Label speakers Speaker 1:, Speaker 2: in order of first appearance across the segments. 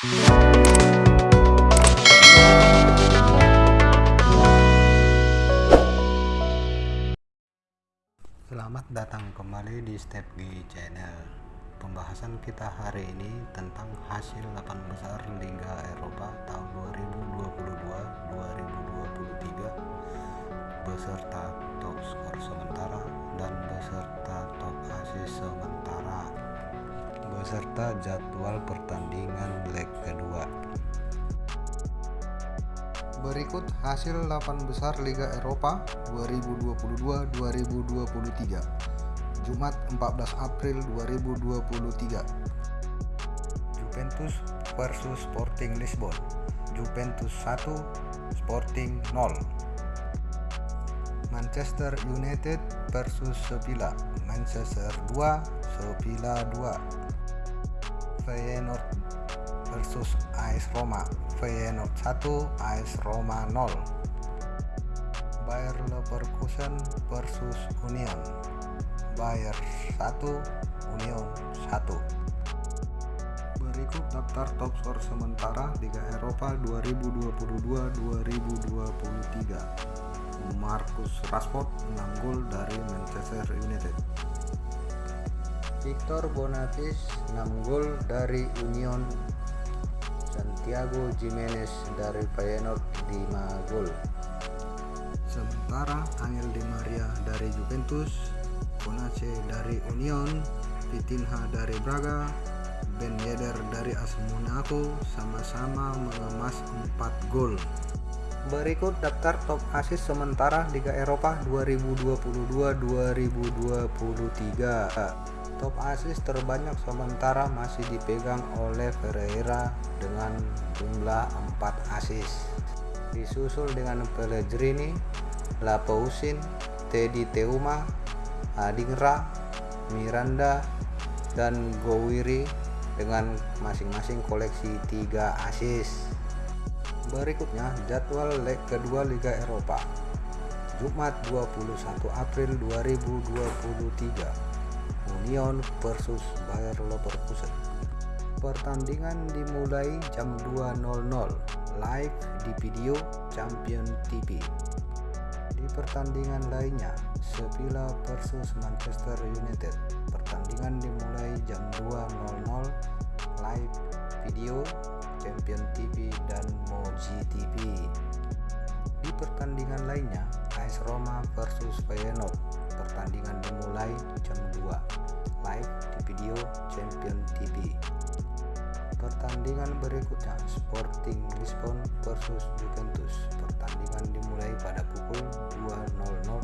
Speaker 1: Selamat datang kembali di Step G Channel. Pembahasan kita hari ini tentang hasil 8 besar Liga Eropa tahun 2022-2023 beserta beserta jadwal pertandingan leg kedua. Berikut hasil 8 besar Liga Eropa 2022-2023 Jumat 14 April 2023 Juventus versus Sporting Lisbon. Juventus 1 Sporting 0 Manchester United versus Sevilla. Manchester 2 Sevilla 2 Feyenoord versus AS Roma. Feyenoord 1 AS Roma 0 Bayer Leverkusen versus Union. Bayer 1 Union 1 Berikut daftar top skor sementara Liga Eropa 2022-2023 Marcus Rashford 6 gol dari Manchester United Victor Boniface 6 gol dari Union Santiago Jimenez dari Feyenoord 5 gol. Sementara Angel Di Maria dari Juventus, Konace dari Union, Vitinha dari Braga, Ben Yedder dari AS Monaco sama-sama mengemas 4 gol. Berikut daftar top asis sementara Liga Eropa 2022-2023 top asis terbanyak sementara masih dipegang oleh Ferreira dengan jumlah 4 asis disusul dengan Pellegrini, Lapousin, Teddy Teuma, Adingra, Miranda, dan Gowiri dengan masing-masing koleksi 3 asis berikutnya jadwal leg kedua Liga Eropa. Jumat 21 April 2023 Union versus Bayer Leverkusen. Pertandingan dimulai jam 2.00 live di video Champion TV. Di pertandingan lainnya, Sevilla versus Manchester United. Pertandingan dimulai jam 2.00 live video Champion TV dan Moji TV. Di pertandingan lainnya, AS Roma versus Feyenoord. Pertandingan dimulai jam 2. Live di video Champion TV. Pertandingan berikutnya Sporting Lisbon versus Juventus. Pertandingan dimulai pada pukul 2.00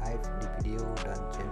Speaker 1: live di video dan Champion